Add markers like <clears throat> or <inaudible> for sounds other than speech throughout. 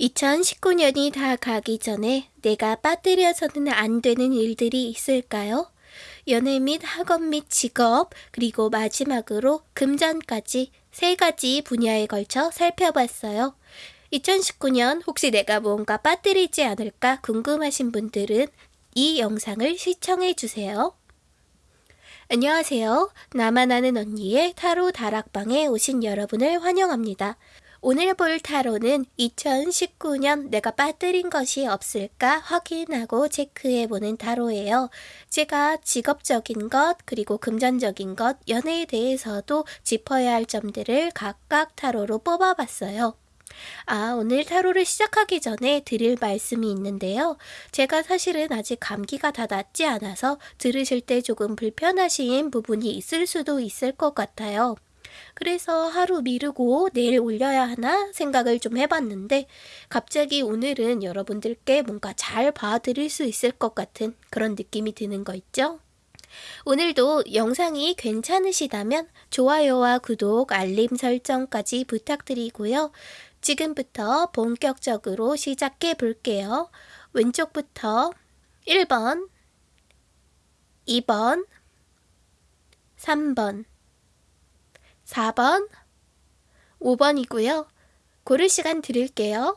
2019년이 다 가기 전에 내가 빠뜨려서는 안 되는 일들이 있을까요? 연애 및 학업 및 직업, 그리고 마지막으로 금전까지 세 가지 분야에 걸쳐 살펴봤어요. 2019년 혹시 내가 뭔가 빠뜨리지 않을까 궁금하신 분들은 이 영상을 시청해 주세요. 안녕하세요. 나만 아는 언니의 타로 다락방에 오신 여러분을 환영합니다. 오늘 볼 타로는 2019년 내가 빠뜨린 것이 없을까 확인하고 체크해보는 타로예요. 제가 직업적인 것, 그리고 금전적인 것, 연애에 대해서도 짚어야 할 점들을 각각 타로로 뽑아봤어요. 아, 오늘 타로를 시작하기 전에 드릴 말씀이 있는데요. 제가 사실은 아직 감기가 다 낫지 않아서 들으실 때 조금 불편하신 부분이 있을 수도 있을 것 같아요. 그래서 하루 미루고 내일 올려야 하나 생각을 좀 해봤는데 갑자기 오늘은 여러분들께 뭔가 잘 봐드릴 수 있을 것 같은 그런 느낌이 드는 거 있죠? 오늘도 영상이 괜찮으시다면 좋아요와 구독, 알림 설정까지 부탁드리고요. 지금부터 본격적으로 시작해 볼게요. 왼쪽부터 1번, 2번, 3번, 4번, 5번이고요. 고를 시간 드릴게요.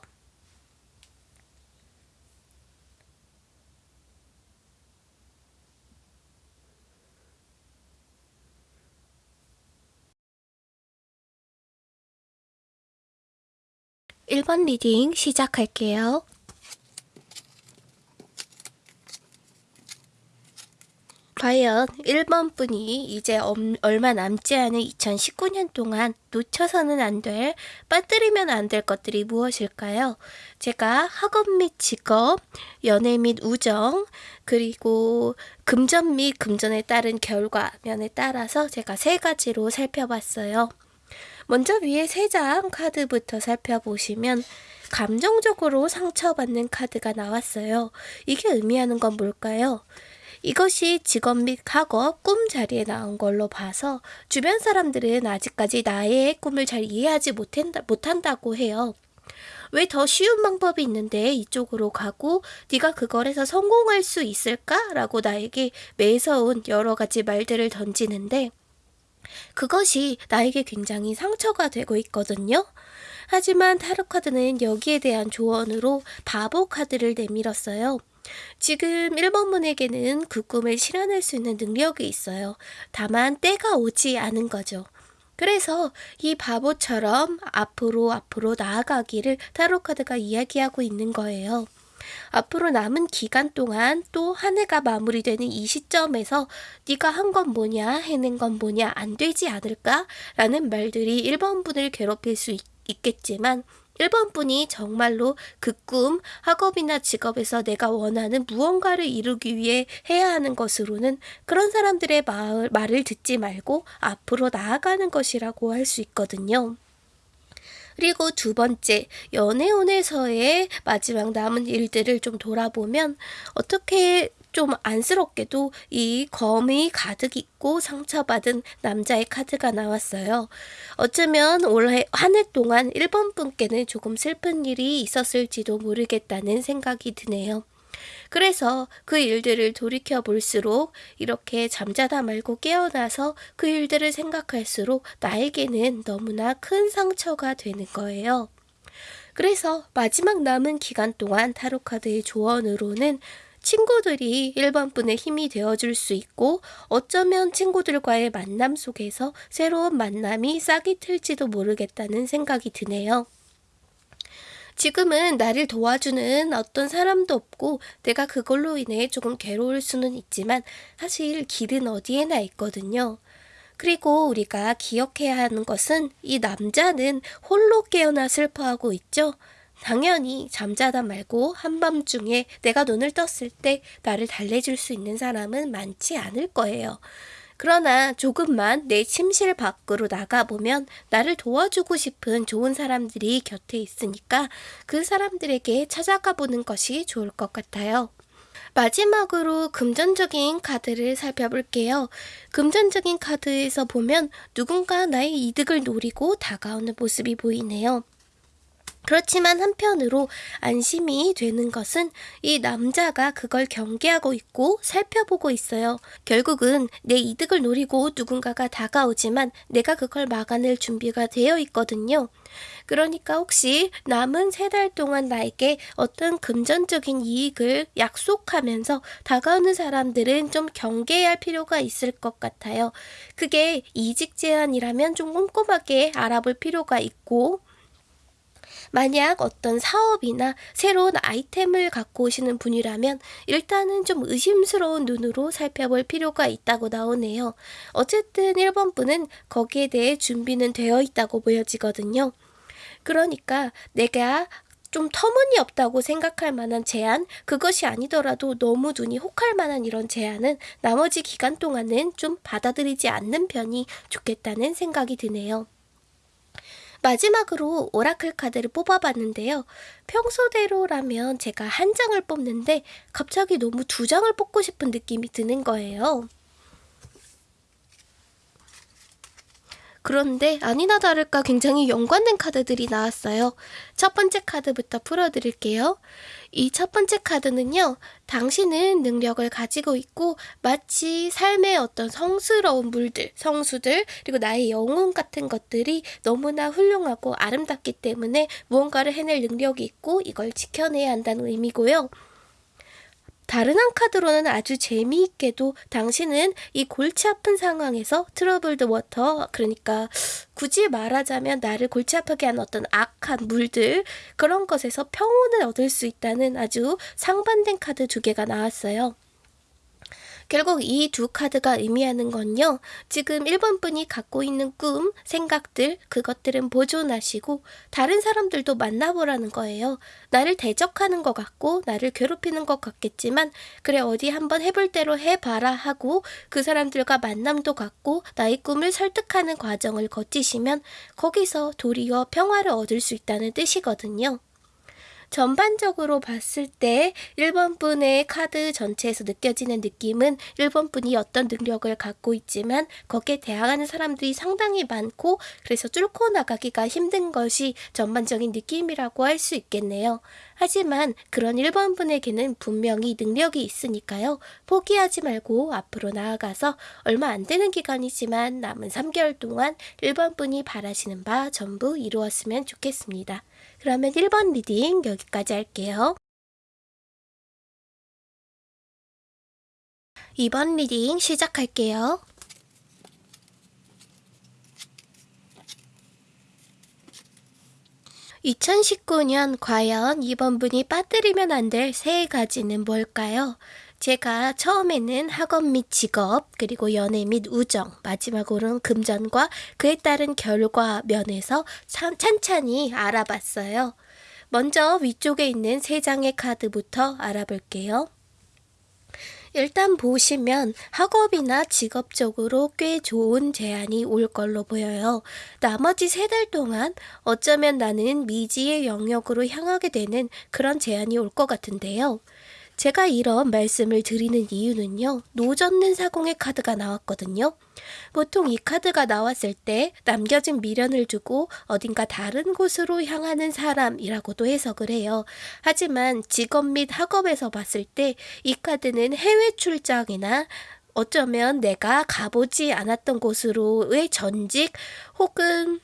(1번) 리딩 시작할게요. 과연 1번 분이 이제 얼마 남지 않은 2019년 동안 놓쳐서는 안 될, 빠뜨리면 안 될 것들이 무엇일까요? 제가 학업 및 직업, 연애 및 우정, 그리고 금전 및 금전에 따른 결과 면에 따라서 제가 세 가지로 살펴봤어요. 먼저 위에 세 장 카드부터 살펴보시면 감정적으로 상처받는 카드가 나왔어요. 이게 의미하는 건 뭘까요? 이것이 직업 및 학업, 꿈 자리에 나온 걸로 봐서 주변 사람들은 아직까지 나의 꿈을 잘 이해하지 못한다, 못한다고 해요. 왜 더 쉬운 방법이 있는데 이쪽으로 가고 네가 그걸 해서 성공할 수 있을까? 라고 나에게 매서운 여러 가지 말들을 던지는데 그것이 나에게 굉장히 상처가 되고 있거든요. 하지만 타로 카드는 여기에 대한 조언으로 바보 카드를 내밀었어요. 지금 1번 분에게는 그 꿈을 실현할 수 있는 능력이 있어요. 다만 때가 오지 않은 거죠. 그래서 이 바보처럼 앞으로 앞으로 나아가기를 타로카드가 이야기하고 있는 거예요. 앞으로 남은 기간 동안 또 한 해가 마무리되는 이 시점에서 네가 한 건 뭐냐 해낸 건 뭐냐 안 되지 않을까? 라는 말들이 1번 분을 괴롭힐 수 있, 있겠지만 1번 분이 정말로 그 꿈, 학업이나 직업에서 내가 원하는 무언가를 이루기 위해 해야 하는 것으로는 그런 사람들의 말, 말을 듣지 말고 앞으로 나아가는 것이라고 할 수 있거든요. 그리고 두 번째, 연애운에서의 마지막 남은 일들을 좀 돌아보면 어떻게 좀 안쓰럽게도 이 검이 가득 있고 상처받은 남자의 카드가 나왔어요. 어쩌면 올해 한 해 동안 1번 분께는 조금 슬픈 일이 있었을지도 모르겠다는 생각이 드네요. 그래서 그 일들을 돌이켜 볼수록 이렇게 잠자다 말고 깨어나서 그 일들을 생각할수록 나에게는 너무나 큰 상처가 되는 거예요. 그래서 마지막 남은 기간 동안 타로카드의 조언으로는 친구들이 1번 분의 힘이 되어줄 수 있고 어쩌면 친구들과의 만남 속에서 새로운 만남이 싹이 틀지도 모르겠다는 생각이 드네요. 지금은 나를 도와주는 어떤 사람도 없고 내가 그걸로 인해 조금 괴로울 수는 있지만 사실 길은 어디에나 있거든요. 그리고 우리가 기억해야 하는 것은 이 남자는 홀로 깨어나 슬퍼하고 있죠. 당연히 잠자다 말고 한밤중에 내가 눈을 떴을 때 나를 달래줄 수 있는 사람은 많지 않을 거예요. 그러나 조금만 내 침실 밖으로 나가보면 나를 도와주고 싶은 좋은 사람들이 곁에 있으니까 그 사람들에게 찾아가 보는 것이 좋을 것 같아요. 마지막으로 금전적인 카드를 살펴볼게요. 금전적인 카드에서 보면 누군가 나의 이득을 노리고 다가오는 모습이 보이네요. 그렇지만 한편으로 안심이 되는 것은 이 남자가 그걸 경계하고 있고 살펴보고 있어요. 결국은 내 이득을 노리고 누군가가 다가오지만 내가 그걸 막아낼 준비가 되어 있거든요. 그러니까 혹시 남은 세 달 동안 나에게 어떤 금전적인 이익을 약속하면서 다가오는 사람들은 좀 경계해야 할 필요가 있을 것 같아요. 그게 이직 제한이라면 좀 꼼꼼하게 알아볼 필요가 있고 만약 어떤 사업이나 새로운 아이템을 갖고 오시는 분이라면 일단은 좀 의심스러운 눈으로 살펴볼 필요가 있다고 나오네요. 어쨌든 1번 분은 거기에 대해 준비는 되어 있다고 보여지거든요. 그러니까 내가 좀 터무니없다고 생각할 만한 제안, 그것이 아니더라도 너무 눈이 혹할 만한 이런 제안은 나머지 기간 동안은 좀 받아들이지 않는 편이 좋겠다는 생각이 드네요. 마지막으로 오라클 카드를 뽑아봤는데요. 평소대로라면 제가 한 장을 뽑는데 갑자기 너무 두 장을 뽑고 싶은 느낌이 드는 거예요. 그런데 아니나 다를까 굉장히 연관된 카드들이 나왔어요. 첫 번째 카드부터 풀어드릴게요. 이 첫 번째 카드는요, 당신은 능력을 가지고 있고 마치 삶의 어떤 성스러운 물들, 성수들, 그리고 나의 영혼 같은 것들이 너무나 훌륭하고 아름답기 때문에 무언가를 해낼 능력이 있고 이걸 지켜내야 한다는 의미고요. 다른 한 카드로는 아주 재미있게도 당신은 이 골치 아픈 상황에서 troubled water 그러니까 굳이 말하자면 나를 골치 아프게 한 어떤 악한 물들 그런 것에서 평온을 얻을 수 있다는 아주 상반된 카드 두 개가 나왔어요. 결국 이 두 카드가 의미하는 건요. 지금 1번 분이 갖고 있는 꿈, 생각들, 그것들은 보존하시고 다른 사람들도 만나보라는 거예요. 나를 대적하는 것 같고 나를 괴롭히는 것 같겠지만 그래 어디 한번 해볼 대로 해봐라 하고 그 사람들과 만남도 갖고 나의 꿈을 설득하는 과정을 거치시면 거기서 도리어 평화를 얻을 수 있다는 뜻이거든요. 전반적으로 봤을 때 1번 분의 카드 전체에서 느껴지는 느낌은 1번 분이 어떤 능력을 갖고 있지만 거기에 대항하는 사람들이 상당히 많고 그래서 뚫고 나가기가 힘든 것이 전반적인 느낌이라고 할 수 있겠네요. 하지만 그런 1번 분에게는 분명히 능력이 있으니까요. 포기하지 말고 앞으로 나아가서 얼마 안 되는 기간이지만 남은 3개월 동안 1번 분이 바라시는 바 전부 이루었으면 좋겠습니다. 그러면 1번 reading 여기까지 할게요. 2번 reading 시작할게요. (2019년) 과연 이번 분이 빠뜨리면 안 될 세 가지는 뭘까요? 제가 처음에는 학업 및 직업, 그리고 연애 및 우정, 마지막으로는 금전과 그에 따른 결과 면에서 찬찬히 알아봤어요. 먼저 위쪽에 있는 세 장의 카드부터 알아볼게요. 일단 보시면 학업이나 직업적으로 꽤 좋은 제안이 올 걸로 보여요. 나머지 세 달 동안 어쩌면 나는 미지의 영역으로 향하게 되는 그런 제안이 올 것 같은데요. 제가 이런 말씀을 드리는 이유는요. 노젓는 사공의 카드가 나왔거든요. 보통 이 카드가 나왔을 때 남겨진 미련을 두고 어딘가 다른 곳으로 향하는 사람이라고도 해석을 해요. 하지만 직업 및 학업에서 봤을 때 이 카드는 해외 출장이나 어쩌면 내가 가보지 않았던 곳으로의 전직 혹은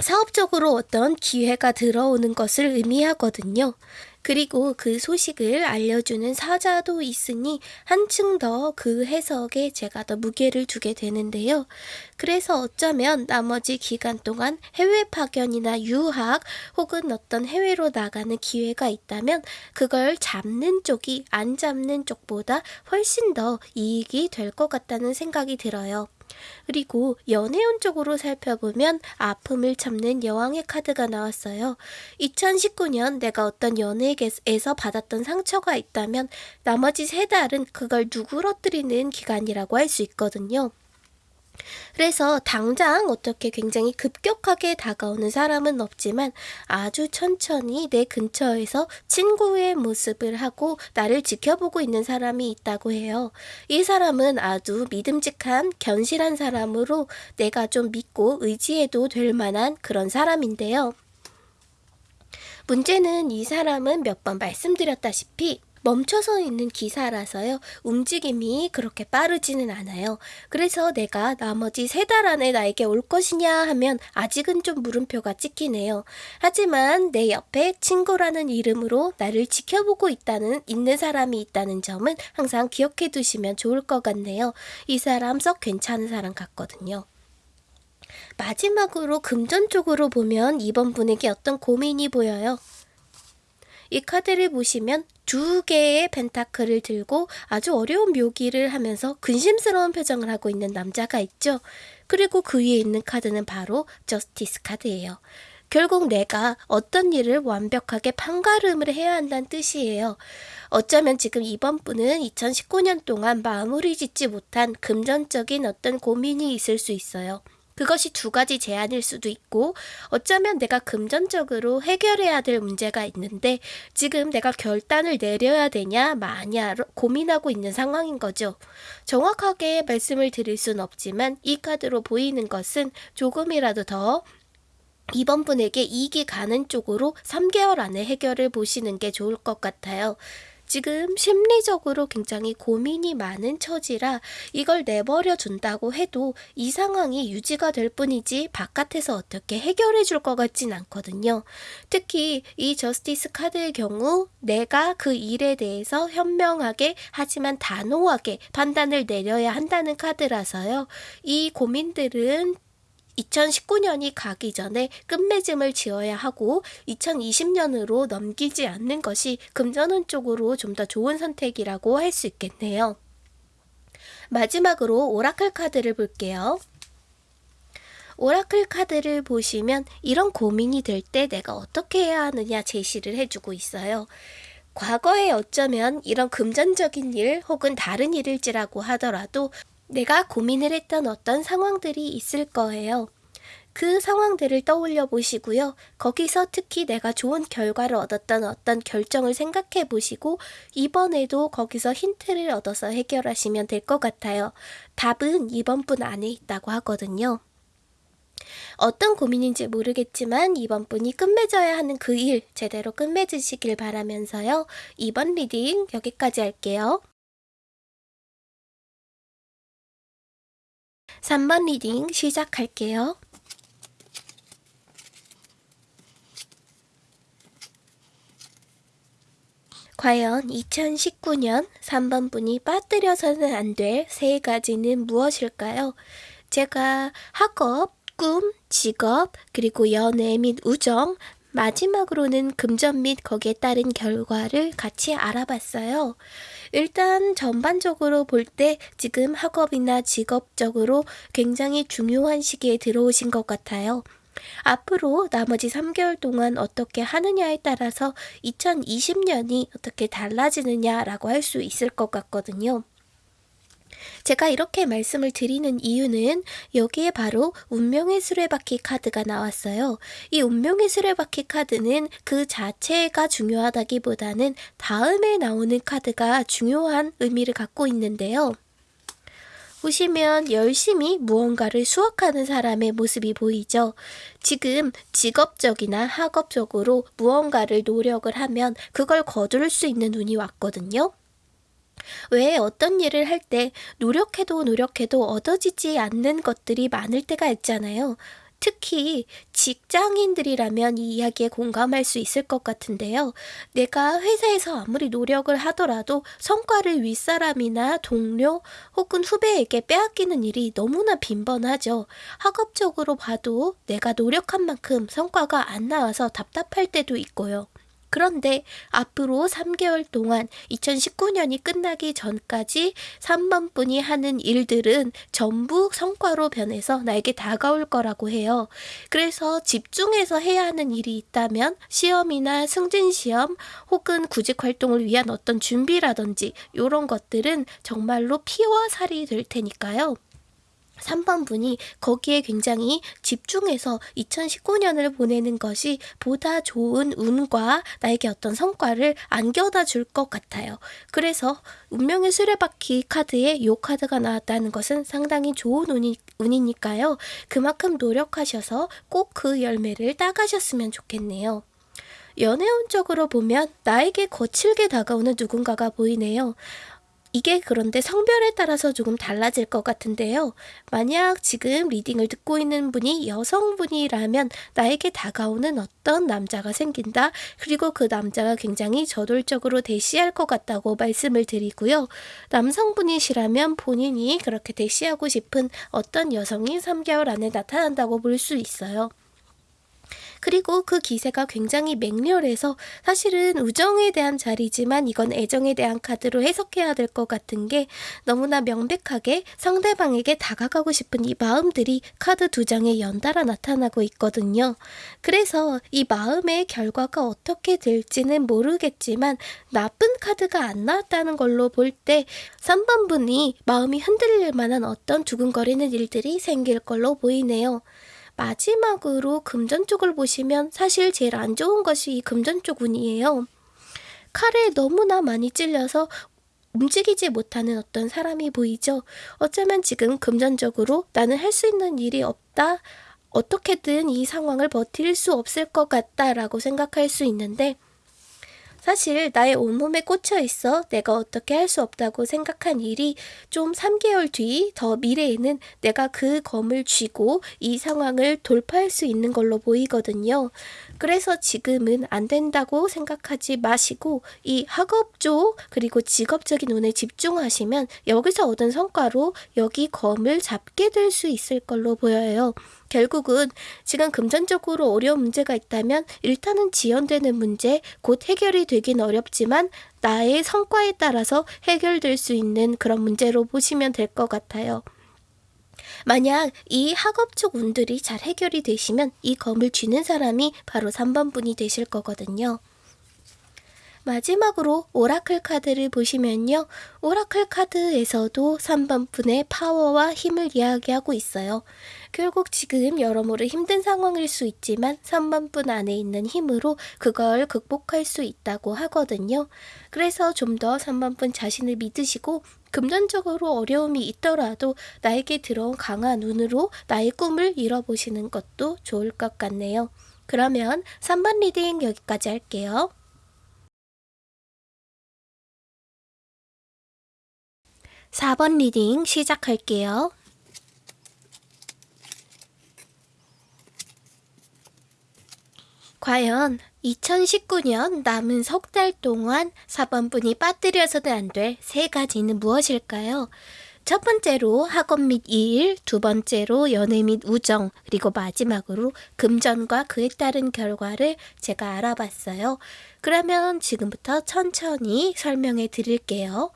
사업적으로 어떤 기회가 들어오는 것을 의미하거든요. 그리고 그 소식을 알려주는 사자도 있으니 한층 더 그 해석에 제가 더 무게를 두게 되는데요. 그래서 어쩌면 나머지 기간 동안 해외 파견이나 유학 혹은 어떤 해외로 나가는 기회가 있다면 그걸 잡는 쪽이 안 잡는 쪽보다 훨씬 더 이익이 될 것 같다는 생각이 들어요. 그리고 연애운 쪽으로 살펴보면 아픔을 참는 여왕의 카드가 나왔어요. 2019년 내가 어떤 연예계에서 받았던 상처가 있다면 나머지 세 달은 그걸 누그러뜨리는 기간이라고 할 수 있거든요. 그래서 당장 어떻게 굉장히 급격하게 다가오는 사람은 없지만 아주 천천히 내 근처에서 친구의 모습을 하고 나를 지켜보고 있는 사람이 있다고 해요. 이 사람은 아주 믿음직한 견실한 사람으로 내가 좀 믿고 의지해도 될 만한 그런 사람인데요. 문제는 이 사람은 몇 번 말씀드렸다시피 멈춰서 있는 기사라서요. 움직임이 그렇게 빠르지는 않아요. 그래서 내가 나머지 세 달 안에 나에게 올 것이냐 하면 아직은 좀 물음표가 찍히네요. 하지만 내 옆에 친구라는 이름으로 나를 지켜보고 있다는 있는 사람이 있다는 점은 항상 기억해 두시면 좋을 것 같네요. 이 사람 썩 괜찮은 사람 같거든요. 마지막으로 금전적으로 보면 이번 분에게 어떤 고민이 보여요. 이 카드를 보시면 두 개의 펜타클을 들고 아주 어려운 묘기를 하면서 근심스러운 표정을 하고 있는 남자가 있죠. 그리고 그 위에 있는 카드는 바로 저스티스 카드예요. 결국 내가 어떤 일을 완벽하게 판가름을 해야 한다는 뜻이에요. 어쩌면 지금 이번 분은 2019년 동안 마무리 짓지 못한 금전적인 어떤 고민이 있을 수 있어요. 그것이 두 가지 제안일 수도 있고 어쩌면 내가 금전적으로 해결해야 될 문제가 있는데 지금 내가 결단을 내려야 되냐 마냐 고민하고 있는 상황인 거죠. 정확하게 말씀을 드릴 순 없지만 이 카드로 보이는 것은 조금이라도 더 이번 분에게 이익이 가는 쪽으로 3개월 안에 해결을 보시는 게 좋을 것 같아요. 지금 심리적으로 굉장히 고민이 많은 처지라 이걸 내버려 둔다고 해도 이 상황이 유지가 될 뿐이지 바깥에서 어떻게 해결해 줄 것 같진 않거든요. 특히 이 저스티스 카드의 경우 내가 그 일에 대해서 현명하게 하지만 단호하게 판단을 내려야 한다는 카드라서요. 이 고민들은 2019년이 가기 전에 끝맺음을 지어야 하고 2020년으로 넘기지 않는 것이 금전운 쪽으로 좀 더 좋은 선택이라고 할 수 있겠네요. 마지막으로 오라클 카드를 볼게요. 오라클 카드를 보시면 이런 고민이 될 때 내가 어떻게 해야 하느냐 제시를 해주고 있어요. 과거에 어쩌면 이런 금전적인 일 혹은 다른 일일지라고 하더라도 내가 고민을 했던 어떤 상황들이 있을 거예요. 그 상황들을 떠올려 보시고요. 거기서 특히 내가 좋은 결과를 얻었던 어떤 결정을 생각해 보시고 이번에도 거기서 힌트를 얻어서 해결하시면 될 것 같아요. 답은 이번 분 안에 있다고 하거든요. 어떤 고민인지 모르겠지만 이번 분이 끝맺어야 하는 그 일 제대로 끝맺으시길 바라면서요. 2번 reading 여기까지 할게요. 3번 reading 시작할게요. 과연 2019년 3번 분이 빠뜨려서는 안 될 세 가지는 무엇일까요? 제가 학업, 꿈, 직업, 그리고 연애 및 우정, 마지막으로는 금전 및 거기에 따른 결과를 같이 알아봤어요. 일단 전반적으로 볼 때 지금 학업이나 직업적으로 굉장히 중요한 시기에 들어오신 것 같아요. 앞으로 나머지 3개월 동안 어떻게 하느냐에 따라서 2020년이 어떻게 달라지느냐라고 할 수 있을 것 같거든요. 제가 이렇게 말씀을 드리는 이유는 여기에 바로 운명의 수레바퀴 카드가 나왔어요. 이 운명의 수레바퀴 카드는 그 자체가 중요하다기보다는 다음에 나오는 카드가 중요한 의미를 갖고 있는데요. 보시면 열심히 무언가를 수확하는 사람의 모습이 보이죠. 지금 직업적이나 학업적으로 무언가를 노력을 하면 그걸 거둘 수 있는 운이 왔거든요. 왜 어떤 일을 할 때 노력해도 노력해도 얻어지지 않는 것들이 많을 때가 있잖아요. 특히 직장인들이라면 이 이야기에 공감할 수 있을 것 같은데요. 내가 회사에서 아무리 노력을 하더라도 성과를 윗사람이나 동료 혹은 후배에게 빼앗기는 일이 너무나 빈번하죠. 학업적으로 봐도 내가 노력한 만큼 성과가 안 나와서 답답할 때도 있고요. 그런데 앞으로 3개월 동안 2019년이 끝나기 전까지 3번 분이 하는 일들은 전부 성과로 변해서 나에게 다가올 거라고 해요. 그래서 집중해서 해야 하는 일이 있다면 시험이나 승진 시험 혹은 구직 활동을 위한 어떤 준비라든지 이런 것들은 정말로 피와 살이 될 테니까요. 3번 분이 거기에 굉장히 집중해서 2019년을 보내는 것이 보다 좋은 운과 나에게 어떤 성과를 안겨다 줄 것 같아요. 그래서 운명의 수레바퀴 카드에 이 카드가 나왔다는 것은 상당히 좋은 운이, 운이니까요. 그만큼 노력하셔서 꼭 그 열매를 따가셨으면 좋겠네요. 연애운적으로 보면 나에게 거칠게 다가오는 누군가가 보이네요. 이게 그런데 성별에 따라서 조금 달라질 것 같은데요. 만약 지금 리딩을 듣고 있는 분이 여성분이라면 나에게 다가오는 어떤 남자가 생긴다. 그리고 그 남자가 굉장히 저돌적으로 대시할 것 같다고 말씀을 드리고요. 남성분이시라면 본인이 그렇게 대시하고 싶은 어떤 여성이 3개월 안에 나타난다고 볼 수 있어요. 그리고 그 기세가 굉장히 맹렬해서 사실은 우정에 대한 자리지만 이건 애정에 대한 카드로 해석해야 될 것 같은 게 너무나 명백하게 상대방에게 다가가고 싶은 이 마음들이 카드 두 장에 연달아 나타나고 있거든요. 그래서 이 마음의 결과가 어떻게 될지는 모르겠지만 나쁜 카드가 안 나왔다는 걸로 볼 때 3번 분이 마음이 흔들릴 만한 어떤 두근거리는 일들이 생길 걸로 보이네요. 마지막으로 금전 쪽을 보시면 사실 제일 안 좋은 것이 이 금전 쪽 운이에요. 칼에 너무나 많이 찔려서 움직이지 못하는 어떤 사람이 보이죠. 어쩌면 지금 금전적으로 나는 할 수 있는 일이 없다. 어떻게든 이 상황을 버틸 수 없을 것 같다라고 생각할 수 있는데 사실 나의 온몸에 꽂혀 있어 내가 어떻게 할 수 없다고 생각한 일이 좀 3개월 뒤 더 미래에는 내가 그 검을 쥐고 이 상황을 돌파할 수 있는 걸로 보이거든요. 그래서 지금은 안 된다고 생각하지 마시고 이 학업 쪽 그리고 직업적인 운에 집중하시면 여기서 얻은 성과로 여기 검을 잡게 될 수 있을 걸로 보여요. 결국은 지금 금전적으로 어려운 문제가 있다면 일단은 지연되는 문제, 곧 해결이 되긴 어렵지만 나의 성과에 따라서 해결될 수 있는 그런 문제로 보시면 될 것 같아요. 만약 이 학업 쪽 운들이 잘 해결이 되시면 이 검을 쥐는 사람이 바로 3번 분이 되실 거거든요. 마지막으로 오라클 카드를 보시면요. 오라클 카드에서도 3번 분의 파워와 힘을 이야기하고 있어요. 결국 지금 여러모로 힘든 상황일 수 있지만 3번 분 안에 있는 힘으로 그걸 극복할 수 있다고 하거든요. 그래서 좀 더 3번 분 자신을 믿으시고 금전적으로 어려움이 있더라도 나에게 들어온 강한 운으로 나의 꿈을 이뤄보시는 것도 좋을 것 같네요. 그러면 3번 reading 여기까지 할게요. 4번 reading 시작할게요. 과연 2019년 남은 석 달 동안 4번 분이 빠뜨려서는 안 될 세 가지는 무엇일까요? 첫 번째로 학업 및 일, 두 번째로 연애 및 우정, 그리고 마지막으로 금전과 그에 따른 결과를 제가 알아봤어요. 그러면 지금부터 천천히 설명해 드릴게요.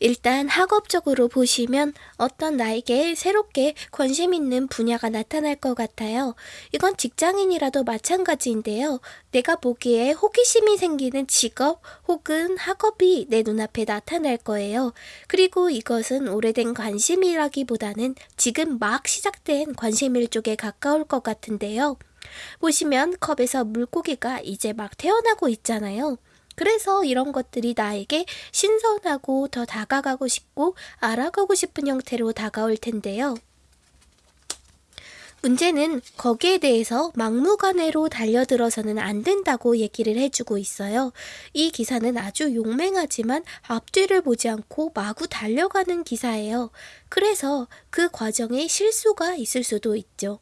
일단 학업적으로 보시면 어떤 나에게 새롭게 관심 있는 분야가 나타날 것 같아요. 이건 직장인이라도 마찬가지인데요. 내가 보기에 호기심이 생기는 직업 혹은 학업이 내 눈앞에 나타날 거예요. 그리고 이것은 오래된 관심이라기보다는 지금 막 시작된 관심일 쪽에 가까울 것 같은데요. 보시면 컵에서 물고기가 이제 막 태어나고 있잖아요. 그래서 이런 것들이 나에게 신선하고 더 다가가고 싶고 알아가고 싶은 형태로 다가올 텐데요. 문제는 거기에 대해서 막무가내로 달려들어서는 안 된다고 얘기를 해주고 있어요. 이 기사는 아주 용맹하지만 앞뒤를 보지 않고 마구 달려가는 기사예요. 그래서 그 과정에 실수가 있을 수도 있죠.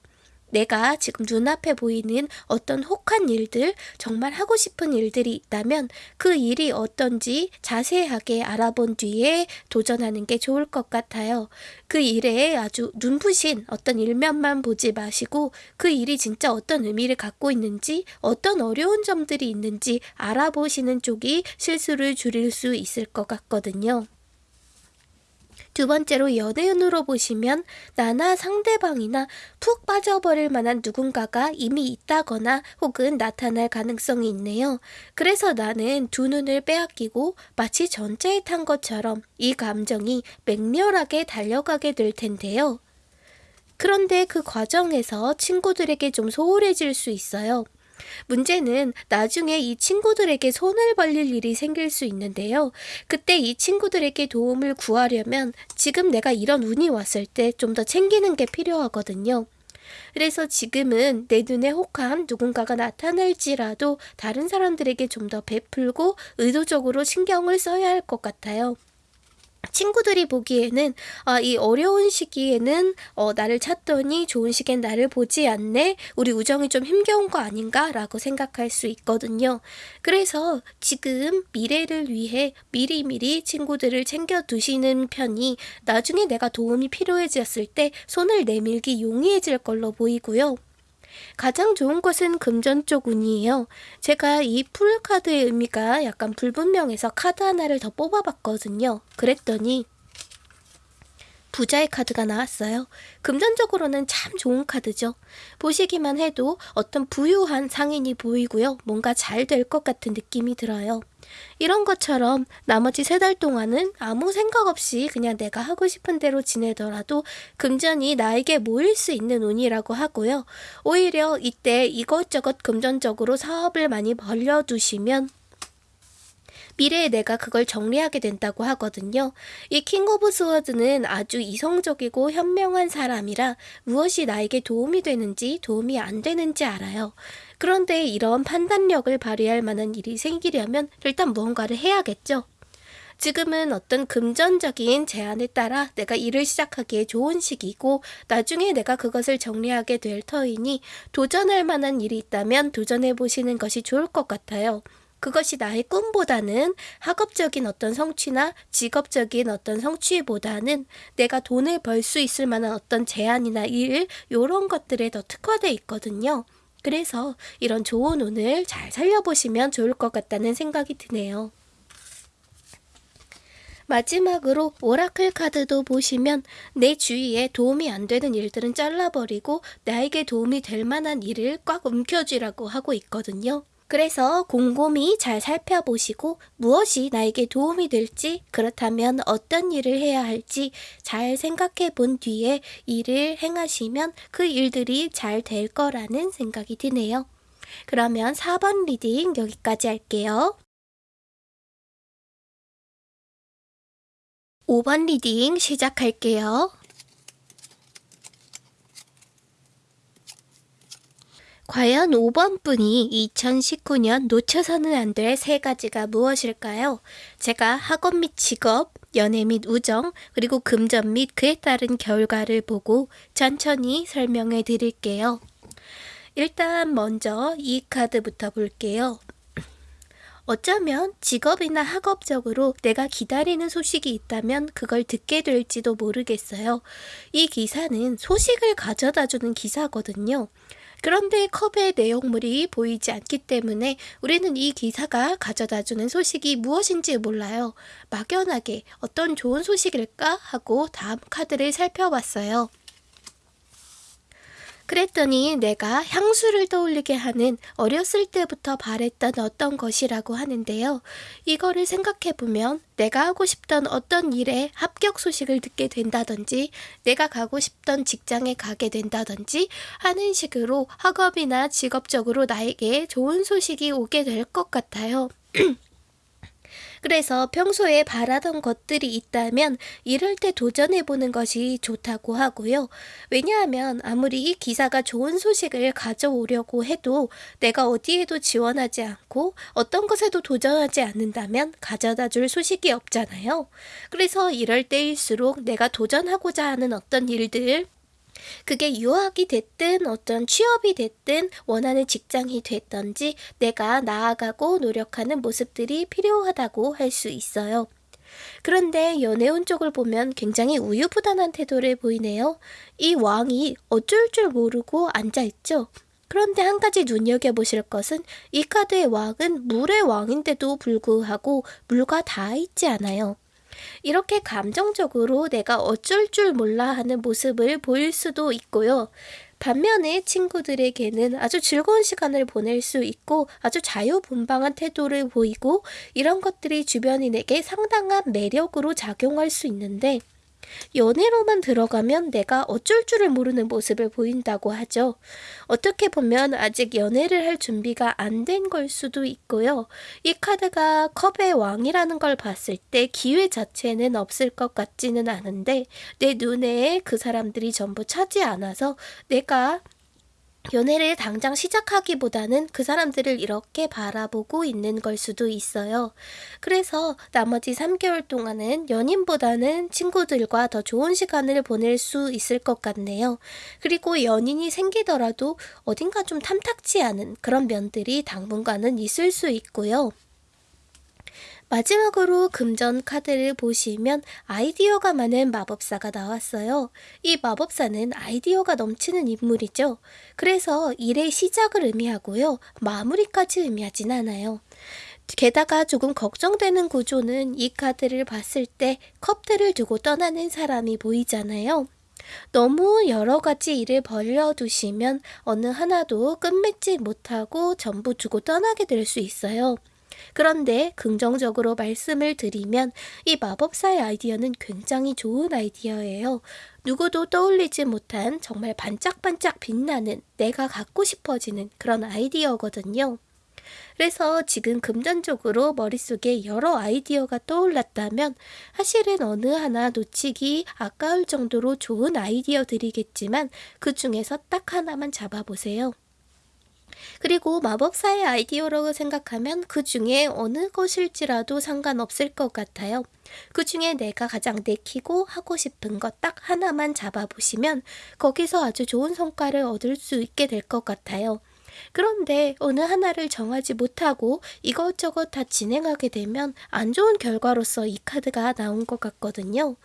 내가 지금 눈앞에 보이는 어떤 혹한 일들, 정말 하고 싶은 일들이 있다면 그 일이 어떤지 자세하게 알아본 뒤에 도전하는 게 좋을 것 같아요. 그 일에 아주 눈부신 어떤 일면만 보지 마시고 그 일이 진짜 어떤 의미를 갖고 있는지, 어떤 어려운 점들이 있는지 알아보시는 쪽이 실수를 줄일 수 있을 것 같거든요. 두 번째로 연애운으로 보시면 나나 상대방이나 푹 빠져버릴 만한 누군가가 이미 있다거나 혹은 나타날 가능성이 있네요. 그래서 나는 두 눈을 빼앗기고 마치 전차에 탄 것처럼 이 감정이 맹렬하게 달려가게 될 텐데요. 그런데 그 과정에서 친구들에게 좀 소홀해질 수 있어요. 문제는 나중에 이 친구들에게 손을 벌릴 일이 생길 수 있는데요. 그때 이 친구들에게 도움을 구하려면 지금 내가 이런 운이 왔을 때 좀 더 챙기는 게 필요하거든요. 그래서 지금은 내 눈에 혹한 누군가가 나타날지라도 다른 사람들에게 좀 더 베풀고 의도적으로 신경을 써야 할 것 같아요. 친구들이 보기에는 아, 이 어려운 시기에는 어, 나를 찾더니 좋은 시기엔 나를 보지 않네. 우리 우정이 좀 힘겨운 거 아닌가라고 생각할 수 있거든요. 그래서 지금 미래를 위해 미리미리 친구들을 챙겨 두시는 편이 나중에 내가 도움이 필요해졌을 때 손을 내밀기 용이해질 걸로 보이고요. 가장 좋은 것은 금전 쪽 운이에요. 제가 이 Fool 카드의 의미가 약간 불분명해서 카드 하나를 더 뽑아봤거든요. 그랬더니 부자의 카드가 나왔어요. 금전적으로는 참 좋은 카드죠. 보시기만 해도 어떤 부유한 상인이 보이고요. 뭔가 잘 될 것 같은 느낌이 들어요. 이런 것처럼 나머지 세 달 동안은 아무 생각 없이 그냥 내가 하고 싶은 대로 지내더라도 금전이 나에게 모일 수 있는 운이라고 하고요. 오히려 이때 이것저것 금전적으로 사업을 많이 벌려두시면 미래에 내가 그걸 정리하게 된다고 하거든요. 이 King of Sword는 아주 이성적이고 현명한 사람이라 무엇이 나에게 도움이 되는지 도움이 안 되는지 알아요. 그런데 이런 판단력을 발휘할 만한 일이 생기려면 일단 무언가를 해야겠죠. 지금은 어떤 금전적인 제안에 따라 내가 일을 시작하기에 좋은 시기고 나중에 내가 그것을 정리하게 될 터이니 도전할 만한 일이 있다면 도전해 보시는 것이 좋을 것 같아요. 그것이 나의 꿈보다는 학업적인 어떤 성취나 직업적인 어떤 성취보다는 내가 돈을 벌 수 있을 만한 어떤 제안이나 일, 이런 것들에 더 특화되어 있거든요. 그래서 이런 좋은 운을 잘 살려보시면 좋을 것 같다는 생각이 드네요. 마지막으로 오라클 카드도 보시면 내 주위에 도움이 안 되는 일들은 잘라버리고 나에게 도움이 될 만한 일을 꽉 움켜쥐라고 하고 있거든요. 그래서 곰곰이 잘 살펴보시고 무엇이 나에게 도움이 될지 그렇다면 어떤 일을 해야 할지 잘 생각해 본 뒤에 일을 행하시면 그 일들이 잘 될 거라는 생각이 드네요. 그러면 4번 reading 여기까지 할게요. 5번 reading 시작할게요. 과연 5번 분이 2019년 놓쳐서는 안 될 세 가지가 무엇일까요? 제가 학업 및 직업, 연애 및 우정, 그리고 금전 및 그에 따른 결과를 보고 천천히 설명해 드릴게요. 일단 먼저 이 카드부터 볼게요. 어쩌면 직업이나 학업적으로 내가 기다리는 소식이 있다면 그걸 듣게 될지도 모르겠어요. 이 기사는 소식을 가져다 주는 기사거든요. 그런데 컵의 내용물이 보이지 않기 때문에 우리는 이 기사가 가져다 주는 소식이 무엇인지 몰라요. 막연하게 어떤 좋은 소식일까 하고 다음 카드를 살펴봤어요. 그랬더니 내가 향수를 떠올리게 하는 어렸을 때부터 바랬던 어떤 것이라고 하는데요. 이거를 생각해보면 내가 하고 싶던 어떤 일에 합격 소식을 듣게 된다든지 내가 가고 싶던 직장에 가게 된다든지 하는 식으로 학업이나 직업적으로 나에게 좋은 소식이 오게 될 것 같아요. <clears throat> 그래서 평소에 바라던 것들이 있다면 이럴 때 도전해보는 것이 좋다고 하고요. 왜냐하면 아무리 이 기사가 좋은 소식을 가져오려고 해도 내가 어디에도 지원하지 않고 어떤 것에도 도전하지 않는다면 가져다 줄 소식이 없잖아요. 그래서 이럴 때일수록 내가 도전하고자 하는 어떤 일들, 그게 유학이 됐든 어떤 취업이 됐든 원하는 직장이 됐던지 내가 나아가고 노력하는 모습들이 필요하다고 할 수 있어요. 그런데 연애운 쪽을 보면 굉장히 우유부단한 태도를 보이네요. 이 왕이 어쩔 줄 모르고 앉아있죠. 그런데 한 가지 눈여겨보실 것은 이 카드의 왕은 물의 왕인데도 불구하고 물과 닿아 있지 않아요. 이렇게 감정적으로 내가 어쩔 줄 몰라 하는 모습을 보일 수도 있고요. 반면에 친구들에게는 아주 즐거운 시간을 보낼 수 있고 아주 자유분방한 태도를 보이고 이런 것들이 주변인에게 상당한 매력으로 작용할 수 있는데 연애로만 들어가면 내가 어쩔 줄을 모르는 모습을 보인다고 하죠. 어떻게 보면 아직 연애를 할 준비가 안 된 걸 수도 있고요. 이 카드가 컵의 왕이라는 걸 봤을 때 기회 자체는 없을 것 같지는 않은데 내 눈에 그 사람들이 전부 차지 않아서 내가 연애를 당장 시작하기보다는 그 사람들을 이렇게 바라보고 있는 걸 수도 있어요. 그래서 나머지 3개월 동안은 연인보다는 친구들과 더 좋은 시간을 보낼 수 있을 것 같네요. 그리고 연인이 생기더라도 어딘가 좀 탐탁치 않은 그런 면들이 당분간은 있을 수 있고요. 마지막으로 금전 카드를 보시면 아이디어가 많은 마법사가 나왔어요. 이 마법사는 아이디어가 넘치는 인물이죠. 그래서 일의 시작을 의미하고요. 마무리까지 의미하진 않아요. 게다가 조금 걱정되는 구조는 이 카드를 봤을 때 컵들을 두고 떠나는 사람이 보이잖아요. 너무 여러 가지 일을 벌려두시면 어느 하나도 끝맺지 못하고 전부 두고 떠나게 될 수 있어요. 그런데 긍정적으로 말씀을 드리면 이 마법사의 아이디어는 굉장히 좋은 아이디어예요. 누구도 떠올리지 못한 정말 반짝반짝 빛나는 내가 갖고 싶어지는 그런 아이디어거든요. 그래서 지금 금전적으로 머릿속에 여러 아이디어가 떠올랐다면 사실은 어느 하나 놓치기 아까울 정도로 좋은 아이디어들이겠지만 그 중에서 딱 하나만 잡아보세요. 그리고 마법사의 아이디어라고 생각하면 그 중에 어느 것일지라도 상관없을 것 같아요. 그 중에 내가 가장 내키고 하고 싶은 것 딱 하나만 잡아보시면 거기서 아주 좋은 성과를 얻을 수 있게 될 것 같아요. 그런데 어느 하나를 정하지 못하고 이것저것 다 진행하게 되면 안 좋은 결과로서 이 카드가 나온 것 같거든요.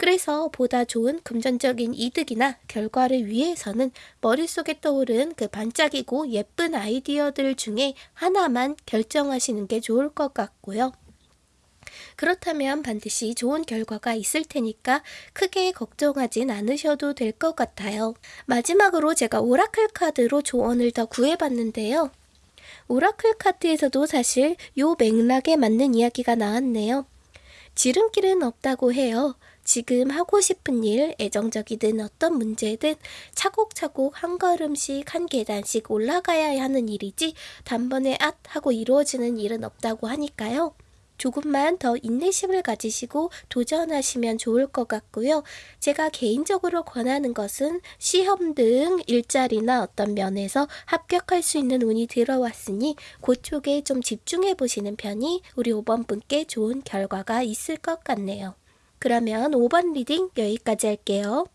그래서 보다 좋은 금전적인 이득이나 결과를 위해서는 머릿속에 떠오른 그 반짝이고 예쁜 아이디어들 중에 하나만 결정하시는 게 좋을 것 같고요. 그렇다면 반드시 좋은 결과가 있을 테니까 크게 걱정하진 않으셔도 될 것 같아요. 마지막으로 제가 오라클 카드로 조언을 더 구해봤는데요. 오라클 카드에서도 사실 요 맥락에 맞는 이야기가 나왔네요. 지름길은 없다고 해요. 지금 하고 싶은 일, 애정적이든 어떤 문제든 차곡차곡 한 걸음씩 한 계단씩 올라가야 하는 일이지 단번에 앗 하고 이루어지는 일은 없다고 하니까요. 조금만 더 인내심을 가지시고 도전하시면 좋을 것 같고요. 제가 개인적으로 권하는 것은 시험 등 일자리나 어떤 면에서 합격할 수 있는 운이 들어왔으니 그쪽에 좀 집중해 보시는 편이 우리 5번 분께 좋은 결과가 있을 것 같네요. 그러면 5번 리딩 여기까지 할게요.